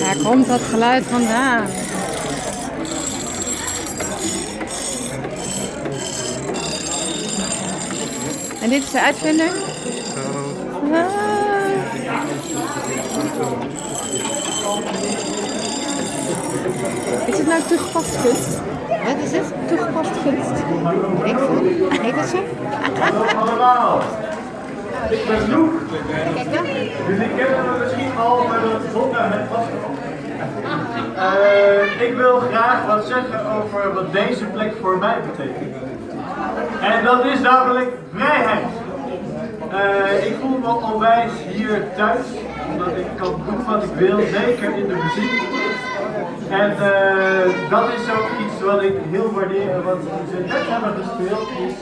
Waar komt dat geluid vandaan? En dit is de uitvinder? Ah. Is het nou toegepast kunst? Wat is het? Toegepast kunst. Ik veel. Heet dat zo? allemaal. Ik ben Loek. Kijk dan. Ik ken hem misschien al, maar dat het. Eh, ik wil graag wat zeggen over wat deze plek voor mij betekent. En dat is namelijk vrijheid. Eh, ik voel me onwijs hier thuis, omdat ik kan doen wat ik wil, zeker in de muziek. En eh, dat is ook iets wat ik heel waardeer, wat ze net hebben gespeeld, is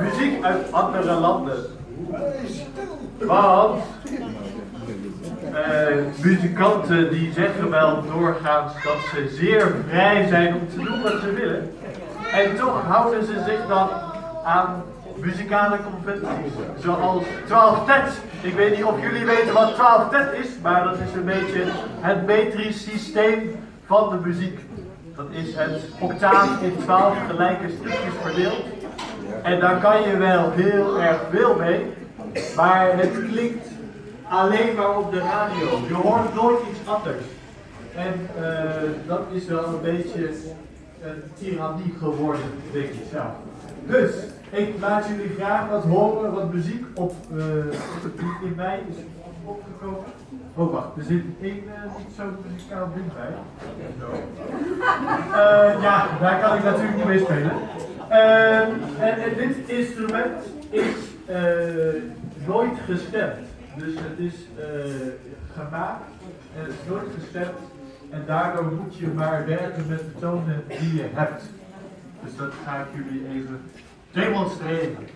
muziek uit andere landen. Want muzikanten die zeggen wel doorgaans dat ze zeer vrij zijn om te doen wat ze willen. En toch houden ze zich dan aan muzikale conventies. Zoals 12 tet. Ik weet niet of jullie weten wat 12 tet is, maar dat is een beetje het metrisch systeem van de muziek. Dat is het octaaf in 12 gelijke stukjes verdeeld. En daar kan je wel heel erg veel mee, maar het klinkt alleen maar op de radio. Je hoort nooit iets anders. En eh, dat is wel een beetje een geworden, denk ik zelf. Dus, ik laat jullie graag wat horen, wat muziek op, eh, in mij is opgekomen. Oh wacht, er zit één eh, niet zo muzikaal ding bij. Eh, ja, daar kan ik natuurlijk niet mee spelen. En, en dit instrument is nooit gestemd. Dus het is eh, gemaakt en het is nooit gestemd. En daardoor moet je maar werken met de tonen die je hebt. Dus dat ga ik jullie even demonstreren.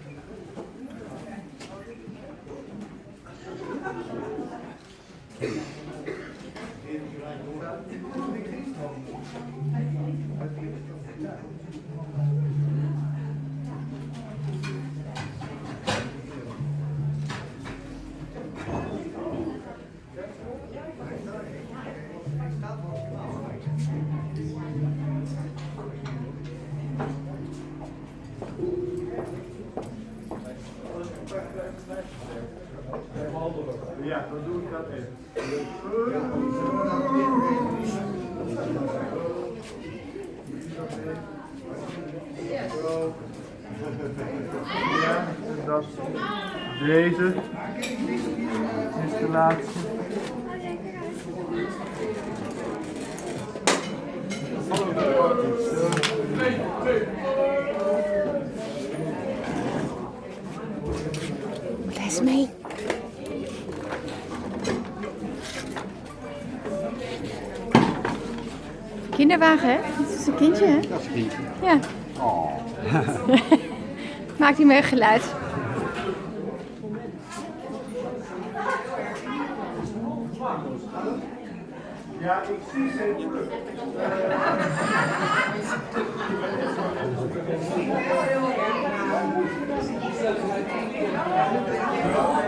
Ja, dan doe ik dat even. Ja, en dat deze mee. Kinderwagen, hè? Dat is een kindje, hè? Dat is een kindje. Ja. Oh. Maakt hij meer geluid. Ja, ik zie ze Obrigado.